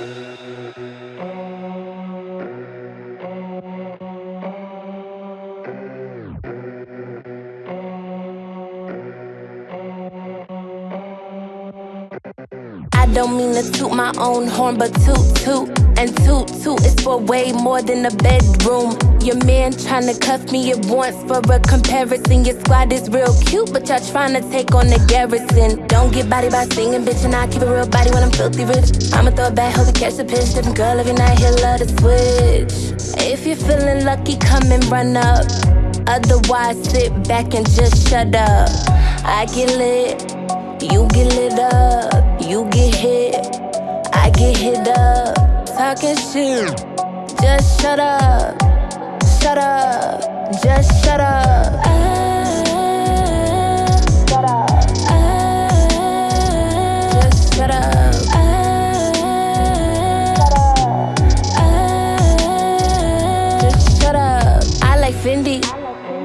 I don't mean to toot my own horn, but toot toot and toot toot is for way more than a bedroom. Your man tryna cuff me at once for a comparison. Your squad is real cute, but y'all tryna take on the garrison. Don't get body by singing, bitch, and I keep a real body when I'm filthy rich. I'ma throw it back, hope you catch the pitch. Different girl every night, he'll love to switch. If you're feeling lucky, come and run up. Otherwise, sit back and just shut up. I get lit, you get lit up. You get hit, I get hit up. Talking shit, just shut up, shut up, just shut up. Shut up. Just shut up. Shut up. I like Fendi,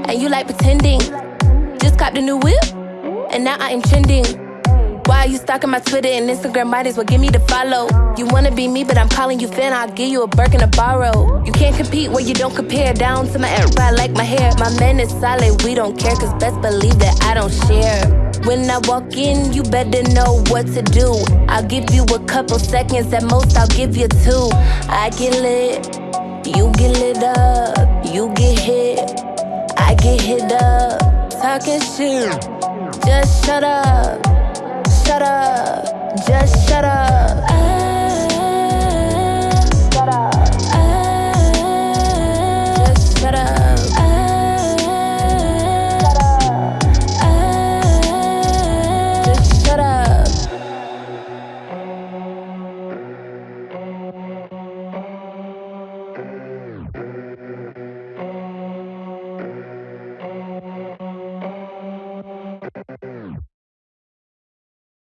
and you like pretending. Just copped a new whip, and now I am trending. Why you stalking my Twitter and Instagram? Might as well give me the follow. You wanna be me, but I'm calling you Finn. I'll give you a Birkin to borrow. You can't compete where you don't compare. Down to my air, I like my hair. My man is solid, we don't care, cause best believe that I don't share. When I walk in, you better know what to do. I'll give you a couple seconds, at most, I'll give you two. I get lit, you get lit up, you get hit, I get hit up. Talking shit, just shut up shut up, just shut up.